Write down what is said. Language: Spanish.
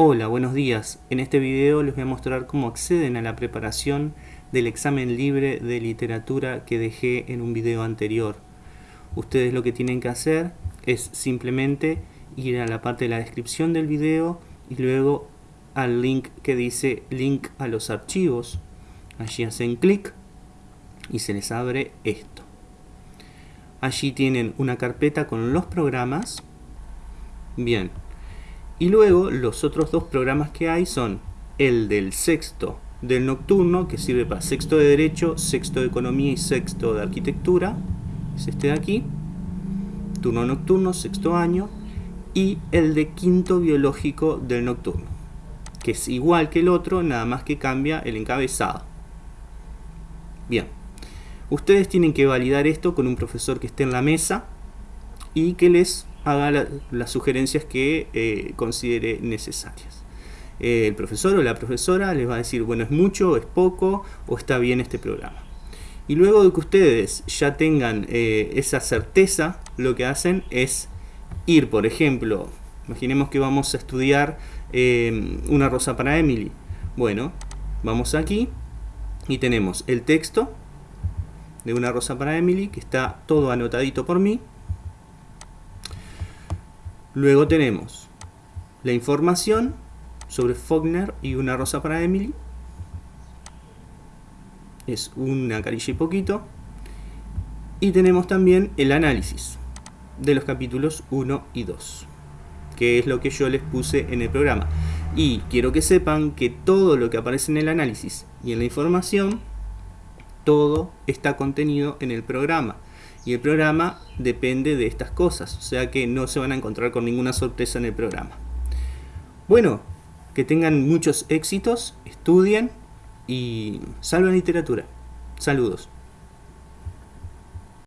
Hola, buenos días. En este video les voy a mostrar cómo acceden a la preparación del examen libre de literatura que dejé en un video anterior. Ustedes lo que tienen que hacer es simplemente ir a la parte de la descripción del video y luego al link que dice link a los archivos. Allí hacen clic y se les abre esto. Allí tienen una carpeta con los programas. Bien, y luego los otros dos programas que hay son el del sexto del nocturno, que sirve para sexto de Derecho, sexto de Economía y sexto de Arquitectura. Es este de aquí. Turno nocturno, sexto año. Y el de quinto biológico del nocturno, que es igual que el otro, nada más que cambia el encabezado. Bien. Ustedes tienen que validar esto con un profesor que esté en la mesa y que les haga las sugerencias que eh, considere necesarias. el profesor o la profesora les va a decir, bueno, es mucho, es poco, o está bien este programa. Y luego de que ustedes ya tengan eh, esa certeza, lo que hacen es ir, por ejemplo, imaginemos que vamos a estudiar eh, una rosa para Emily. Bueno, vamos aquí y tenemos el texto de una rosa para Emily, que está todo anotadito por mí. Luego tenemos la información sobre Faulkner y una rosa para Emily. Es una carilla y poquito. Y tenemos también el análisis de los capítulos 1 y 2, que es lo que yo les puse en el programa. Y quiero que sepan que todo lo que aparece en el análisis y en la información, todo está contenido en el programa y el programa depende de estas cosas, o sea que no se van a encontrar con ninguna sorpresa en el programa. Bueno, que tengan muchos éxitos, estudien y salven literatura. Saludos.